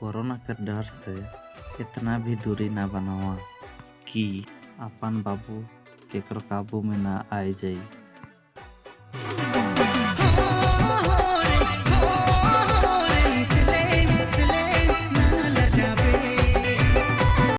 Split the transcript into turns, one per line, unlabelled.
corona के डर से इतना भी दूरी ना बनावा कि आपन बाबू केकरो काबू में ना आ जाई